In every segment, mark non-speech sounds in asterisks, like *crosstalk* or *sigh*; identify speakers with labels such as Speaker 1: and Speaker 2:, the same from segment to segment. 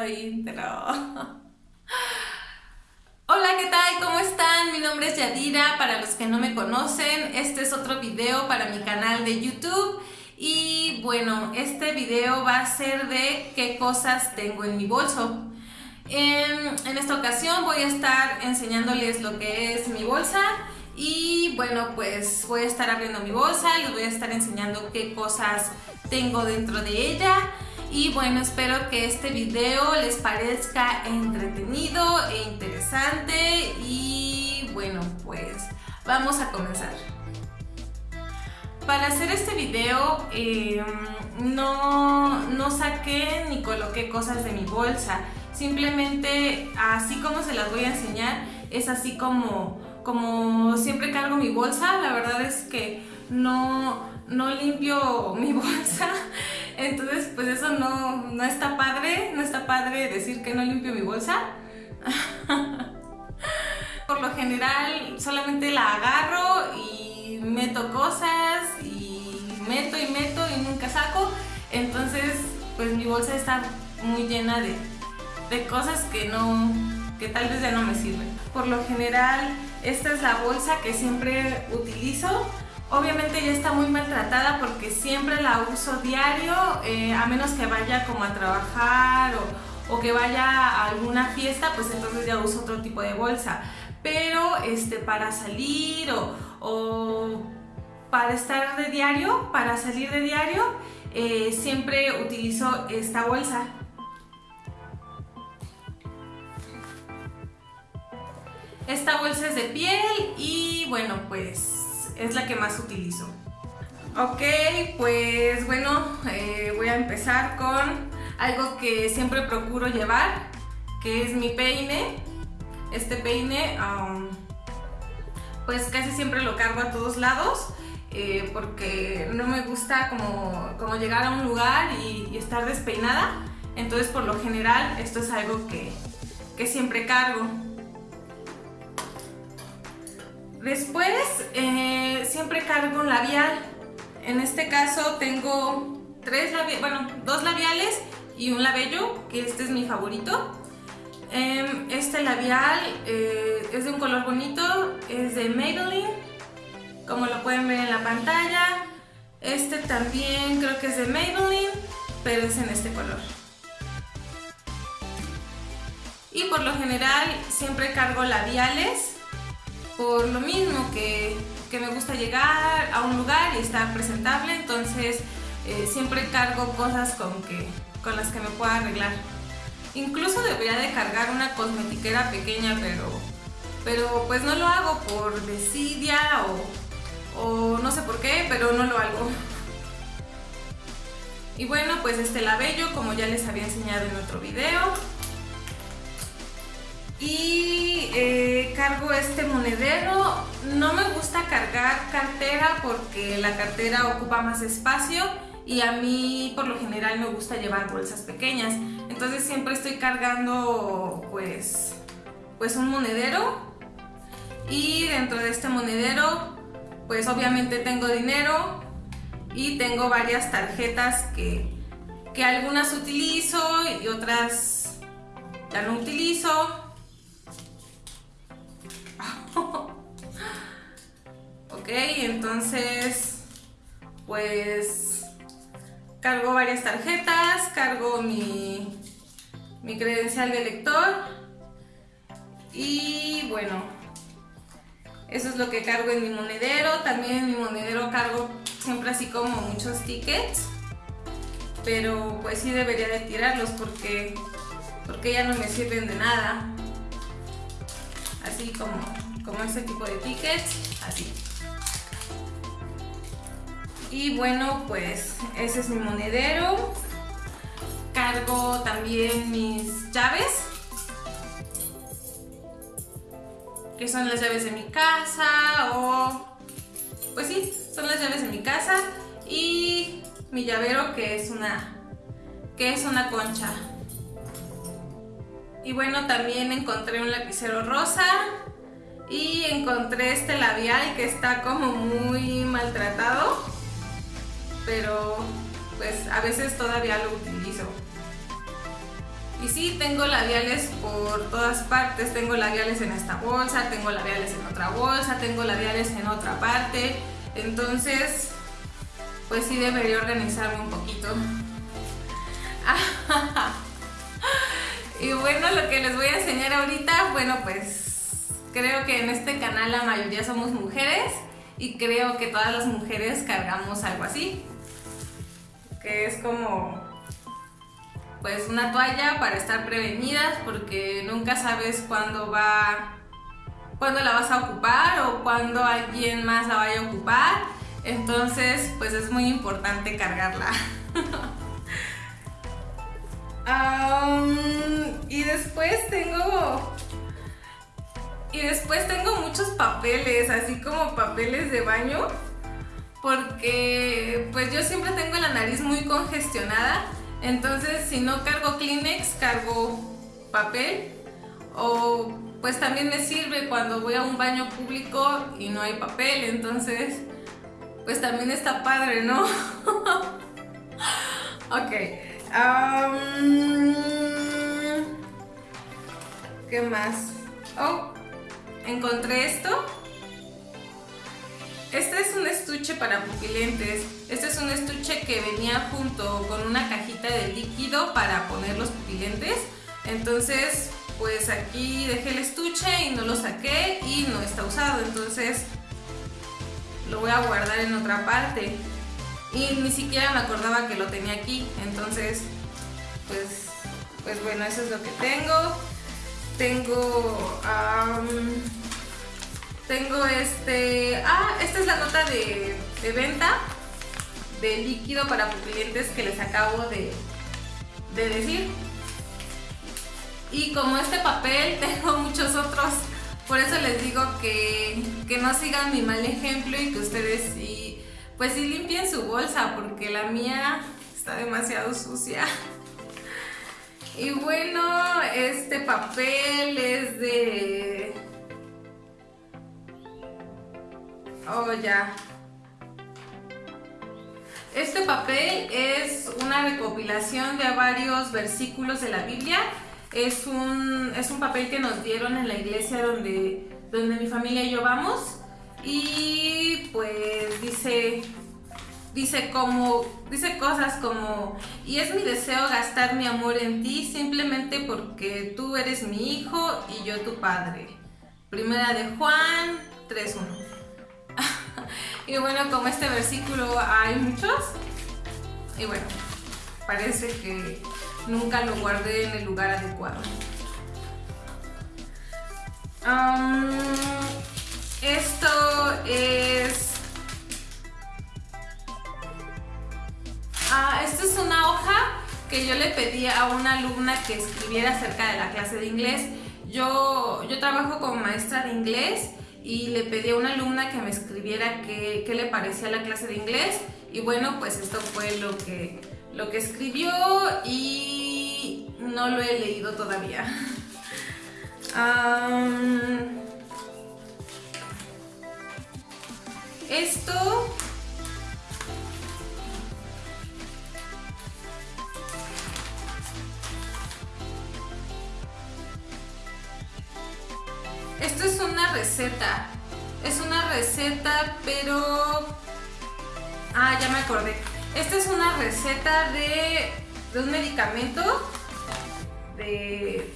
Speaker 1: *laughs* Hola, ¿qué tal? ¿Cómo están? Mi nombre es Yadira, para los que no me conocen, este es otro video para mi canal de YouTube y bueno, este video va a ser de qué cosas tengo en mi bolso. En, en esta ocasión voy a estar enseñándoles lo que es mi bolsa y bueno, pues voy a estar abriendo mi bolsa, les voy a estar enseñando qué cosas tengo dentro de ella. Y bueno, espero que este video les parezca entretenido e interesante. Y bueno, pues vamos a comenzar. Para hacer este video em, no, no saqué ni coloqué cosas de mi bolsa. Simplemente así como se las voy a enseñar, es así como como siempre cargo mi bolsa, la verdad es que no, no limpio mi *laughs* bolsa, entonces pues eso no, no está padre, no está padre decir que no limpio mi bolsa. *laughs* Por lo general solamente la agarro y meto cosas y meto y meto y nunca saco, entonces pues mi bolsa está muy llena de, de cosas que no, que tal vez ya no me sirven. Por lo general esta es la bolsa que siempre utilizo. Obviamente ya está muy maltratada porque siempre la uso diario, eh, a menos que vaya como a trabajar o, que vaya a alguna fiesta, pues entonces ya uso otro tipo de bolsa. Pero este, para salir o, para estar de diario, para salir de diario, eh, siempre utilizo esta bolsa. Esta bolsa es de piel y bueno, pues es la que más utilizo. Ok, pues bueno, eh, voy a empezar con algo que siempre procuro llevar, que es mi peine. Este peine, pues casi siempre lo cargo a todos lados. Eh, porque no me gusta como, llegar a un lugar y, estar despeinada. Entonces por lo general esto es algo que, que siempre cargo. Después eh, siempre cargo un labial. En este caso tengo tres bueno, dos labiales y un labello, que este es mi favorito. Em, este labial eh, es de un color bonito, es de Maybelline, como lo pueden ver en la pantalla. Este también creo que es de Maybelline, pero es en este color. Y por lo general siempre cargo labiales por lo mismo que, me gusta llegar a un lugar y estar presentable, entonces eh, siempre cargo cosas con, que, con las que me pueda arreglar. Incluso debería de cargar una cosmetiquera pequeña, pero, pero pues no lo hago por desidia o, o no sé por qué, pero no lo hago. *laughs* Y bueno, pues este labello, como ya les había enseñado en otro video, y eh, cargo este monedero. No me gusta cargar cartera porque la cartera ocupa más espacio y a mí por lo general me gusta llevar bolsas pequeñas. Entonces siempre estoy cargando pues, pues un monedero y dentro de este monedero pues obviamente tengo dinero y tengo varias tarjetas que, que algunas utilizo y otras ya no utilizo ok, entonces pues cargo varias tarjetas, cargo mi, mi credencial de lector y bueno, eso es lo que cargo en mi monedero. También en mi monedero cargo siempre así como muchos tickets, pero pues sí debería de tirarlos porque, porque ya no me sirven de nada. Así como como este tipo de tickets, así. Y bueno, pues ese es mi monedero. Cargo también mis llaves, que son las llaves de mi casa o... Pues sí, son las llaves de mi casa y mi llavero que es una, que es una concha. Y bueno, también encontré un lapicero rosa y encontré este labial que está como muy maltratado pero pues a veces todavía lo utilizo Y sí, tengo labiales por todas partes. Tengo labiales en esta bolsa, tengo labiales en otra bolsa, tengo labiales en otra parte. Entonces, pues sí debería organizarme un poquito. *laughs* y bueno, lo que les voy a enseñar ahorita, bueno, pues creo que en este canal la mayoría somos mujeres y creo que todas las mujeres cargamos algo así. Que es como pues una toalla para estar prevenidas porque nunca sabes cuándo va cuándo la vas a ocupar o cuándo alguien más la vaya a ocupar. Entonces pues es muy importante cargarla. *laughs* Y después tengo y después tengo muchos papeles así como papeles de baño porque pues yo siempre tengo la nariz muy congestionada entonces, si no cargo Kleenex, cargo papel o pues también me sirve cuando voy a un baño público y no hay papel, entonces pues también está padre, ¿no? *laughs* ok. ¿Qué más? Oh, encontré esto. Este es un estuche para pupilentes. Este es un estuche que venía junto con una cajita de líquido para poner los pupilentes. Entonces, pues aquí dejé el estuche y no lo saqué y no está usado. Entonces, lo voy a guardar en otra parte. Y ni siquiera me acordaba que lo tenía aquí. Entonces, pues, pues bueno, eso es lo que tengo. Tengo... Tengo este... Ah, esta es la nota de, venta de líquido para pupilentes que les acabo de, de decir. Y como este papel, *laughs* tengo muchos otros. Por eso les digo que, que no sigan mi mal ejemplo y que ustedes sí, pues sí limpien su bolsa porque la mía está demasiado sucia. *laughs* Y bueno, este papel es de Oh, ya. Este papel es una recopilación de varios versículos de la Biblia. Es un, es un papel que nos dieron en la iglesia donde, donde mi familia y yo vamos. Y pues dice, dice como, dice cosas como, y es mi deseo gastar mi amor en ti simplemente porque tú eres mi hijo y yo tu padre. Primera de Juan 3.1. y bueno, como este versículo hay muchos, y bueno, parece que nunca lo guardé en el lugar adecuado. esto es... Ah, esto es una hoja que yo le pedí a una alumna que escribiera acerca de la clase de inglés. Yo, yo trabajo como maestra de inglés y le pedí a una alumna que me escribiera qué, le parecía la clase de inglés y bueno, pues esto fue lo que, lo que escribió y no lo he leído todavía. *laughs* esto Esto es una receta. Es una receta, pero... Ah, ya me acordé. Esta es una receta de, un medicamento de,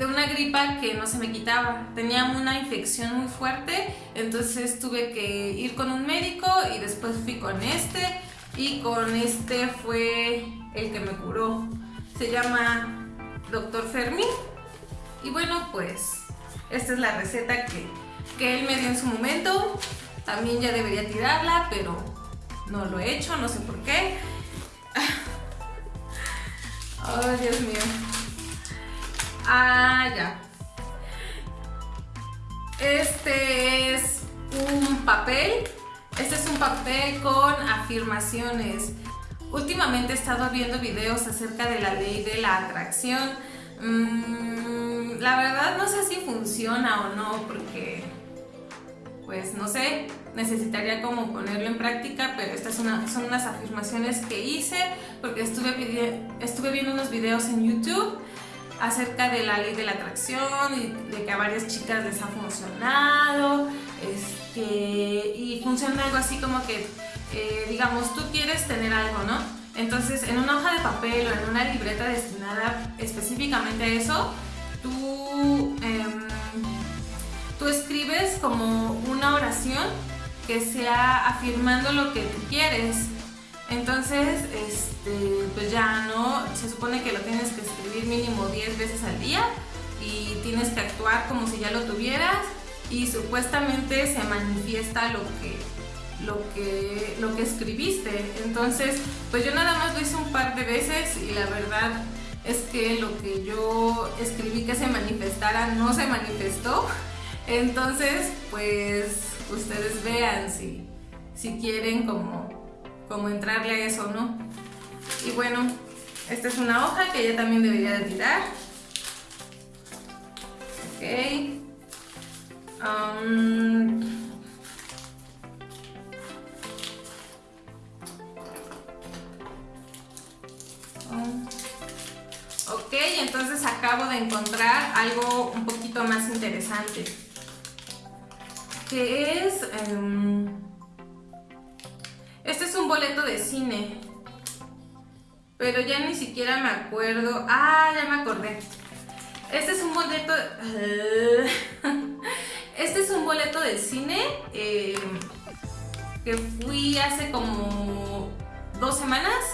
Speaker 1: de una gripa que no se me quitaba. Tenía una infección muy fuerte, entonces tuve que ir con un médico y después fui con este y con este fue el que me curó. Se llama Dr. Fermi. Y bueno, pues esta es la receta que, él me dio en su momento. También ya debería tirarla, pero no lo he hecho, no sé por qué. *laughs* Oh, Dios mío. Ah, ya. Este es un papel. Este es un papel con afirmaciones. Últimamente he estado viendo videos acerca de la ley de la atracción. Mm, la verdad no sé si funciona o no porque pues no sé, necesitaría como ponerlo en práctica, pero estas son, unas afirmaciones que hice porque estuve, estuve viendo unos videos en YouTube acerca de la ley de la atracción y de que a varias chicas les ha funcionado. Este, y funciona algo así como que, eh, digamos, tú quieres tener algo, ¿no? Entonces, en una hoja de papel o en una libreta destinada específicamente a eso, tú, em, tú escribes como una oración que sea afirmando lo que tú quieres. Entonces, este, pues ya no, se supone que lo tienes que escribir mínimo 10 veces al día y tienes que actuar como si ya lo tuvieras y supuestamente se manifiesta lo que lo que lo que escribiste. Entonces, pues yo nada más lo hice un par de veces y la verdad es que lo que yo escribí que se manifestara no se manifestó. Entonces, pues ustedes vean si, si quieren como, como entrarle a eso, ¿no? Y bueno, esta es una hoja que ya también debería de tirar. Ok. Um, entonces acabo de encontrar algo un poquito más interesante. Que es... Em, este es un boleto de cine. Pero ya ni siquiera me acuerdo. Ah, ya me acordé. Este es un boleto... *laughs* Este es un boleto de cine eh, que fui hace como dos semanas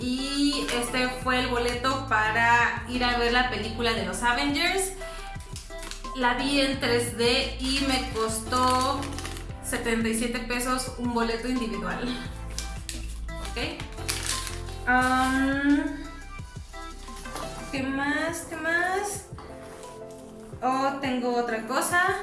Speaker 1: y este fue el boleto para ir a ver la película de los Avengers. La vi en 3D y me costó 77 pesos un boleto individual. ¿Ok? ¿Qué más? ¿Qué más? Oh, tengo otra cosa.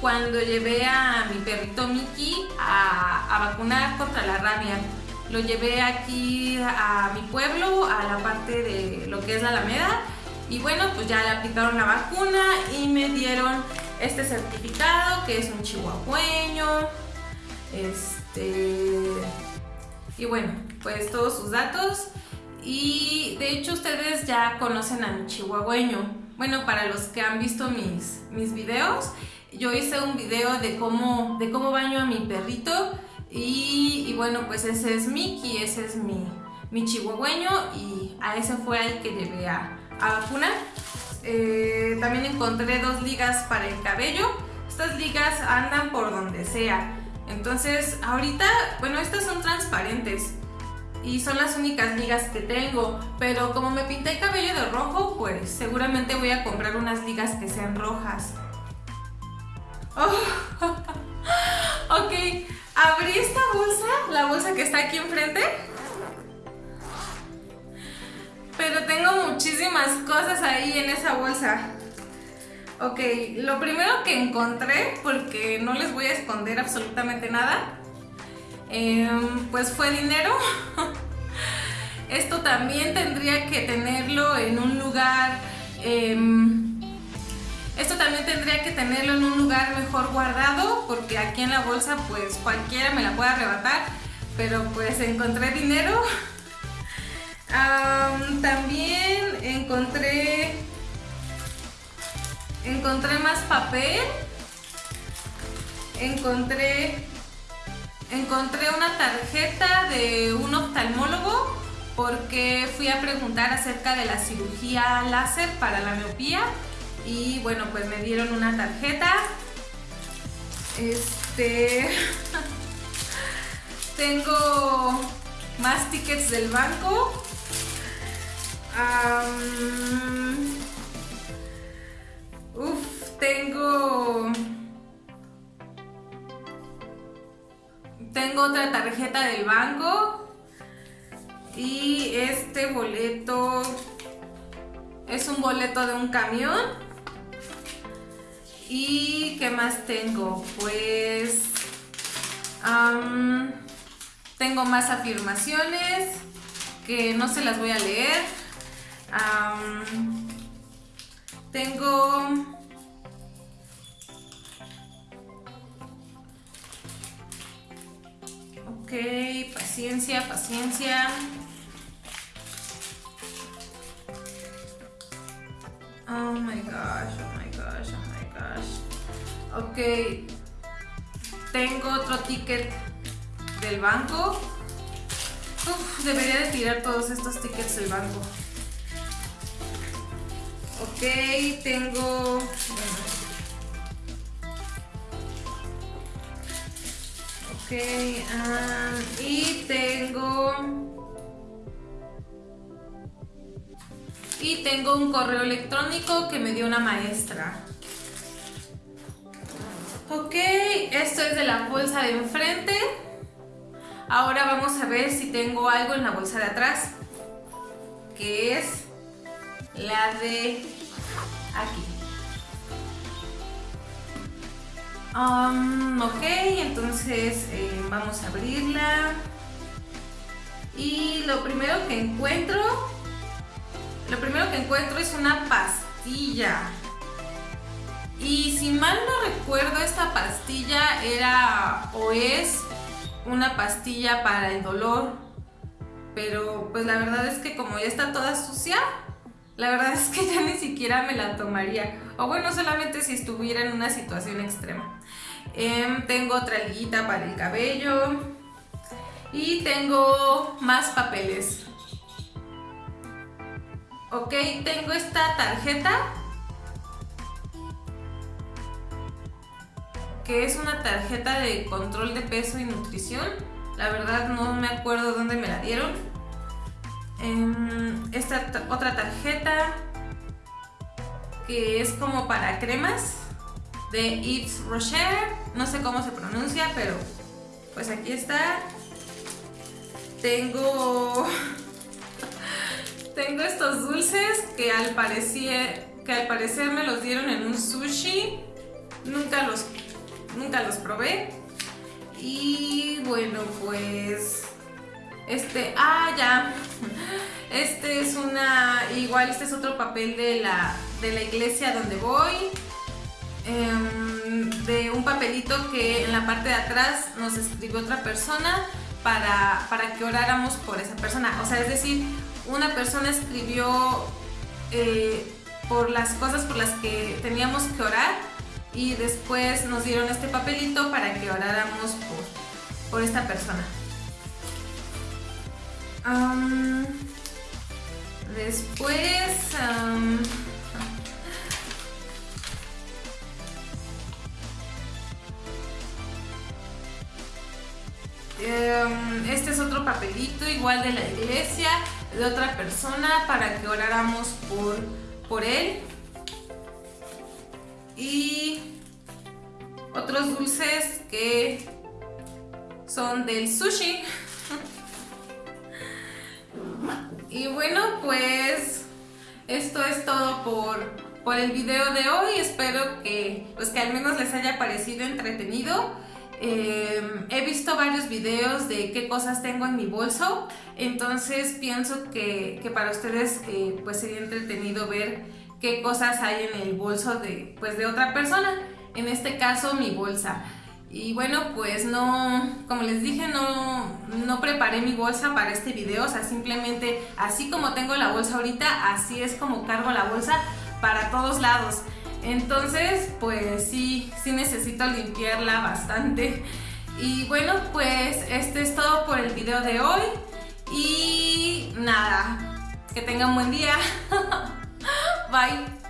Speaker 1: Cuando llevé a mi perrito Mickey a, vacunar contra la rabia. Lo llevé aquí a mi pueblo, a la parte de lo que es la Alameda. Y bueno, pues ya le aplicaron la vacuna y me dieron este certificado que es un chihuahueño. Este, y bueno, pues todos sus datos. Y de hecho ustedes ya conocen a mi chihuahueño. Bueno, para los que han visto mis, mis videos, yo hice un video de cómo, de cómo baño a mi perrito. Y, bueno, pues ese es Mickey, ese es mi, mi chihuahueño y a ese fue el que llevé a, a vacunar. Eh, también encontré dos ligas para el cabello. Estas ligas andan por donde sea. Entonces, ahorita, bueno, estas son transparentes y son las únicas ligas que tengo, pero como me pinté el cabello de rojo, pues seguramente voy a comprar unas ligas que sean rojas. Oh, *laughs* ok, abrí esta bolsa, la bolsa que está aquí enfrente. Pero tengo muchísimas cosas ahí en esa bolsa. Ok, lo primero que encontré, porque no les voy a esconder absolutamente nada, em, pues fue dinero. *laughs* Esto también tendría que tenerlo en un lugar... Em, esto también tendría que tenerlo en un lugar mejor guardado, porque aquí en la bolsa pues cualquiera me la puede arrebatar, pero pues encontré dinero. *laughs* también encontré encontré más papel, encontré, encontré una tarjeta de un oftalmólogo porque fui a preguntar acerca de la cirugía láser para la miopía y bueno, pues me dieron una tarjeta. Este *laughs* tengo más tickets del banco. Uf, tengo... Tengo otra tarjeta del banco. Y este boleto es un boleto de un camión. ¿Y qué más tengo? Pues... tengo más afirmaciones. que no se las voy a leer. tengo... Ok, paciencia, paciencia. My gosh, oh my gosh, oh my gosh. Ok, tengo otro ticket del banco. Uf, debería de tirar todos estos tickets del banco. Ok, tengo... Ok, ah, y tengo... tengo un correo electrónico que me dio una maestra. Ok, esto es de la bolsa de enfrente. Ahora vamos a ver si tengo algo en la bolsa de atrás. Que es la de aquí. Um, ok, entonces eh, vamos a abrirla. Y lo primero que encuentro, lo primero que encuentro es una pastilla. Y si mal no recuerdo, esta pastilla era o es una pastilla para el dolor. Pero pues la verdad es que como ya está toda sucia, la verdad es que ya ni siquiera me la tomaría. O bueno, solamente si estuviera en una situación extrema. Em, tengo otra liguita para el cabello. Y tengo más papeles. Ok, tengo esta tarjeta que es una tarjeta de control de peso y nutrición. La verdad no me acuerdo dónde me la dieron. Em, esta otra tarjeta que es como para cremas de Yves Rocher. No sé cómo se pronuncia, pero pues aquí está. Tengo tengo estos dulces que al parecer que al parecer me los dieron en un sushi. Nunca los nunca los probé. Y bueno, pues este, ah, ya. Este es una, igual este es otro papel de la, de la iglesia donde voy. Em, de un papelito que en la parte de atrás nos escribió otra persona para, para que oráramos por esa persona. O sea, es decir, una persona escribió eh, por las cosas por las que teníamos que orar y después nos dieron este papelito para que oráramos por, por esta persona. después... *laughs* Em, este es otro papelito igual de la iglesia, de otra persona para que oráramos por, por él y otros dulces que son del sushi. *laughs* y bueno, pues esto es todo por, por el video de hoy. Espero que, pues que al menos les haya parecido entretenido. Eh, he visto varios videos de qué cosas tengo en mi bolso, entonces pienso que, para ustedes eh, pues sería entretenido ver qué cosas hay en el bolso de, pues, de otra persona, en este caso mi bolsa. Y bueno, pues no, como les dije, no, no preparé mi bolsa para este video, o sea, simplemente así como tengo la bolsa ahorita, así es como cargo la bolsa para todos lados. Entonces, pues sí, sí necesito limpiarla bastante. Y bueno, pues este es todo por el video de hoy. Y nada, que tengan buen día. *laughs* Bye.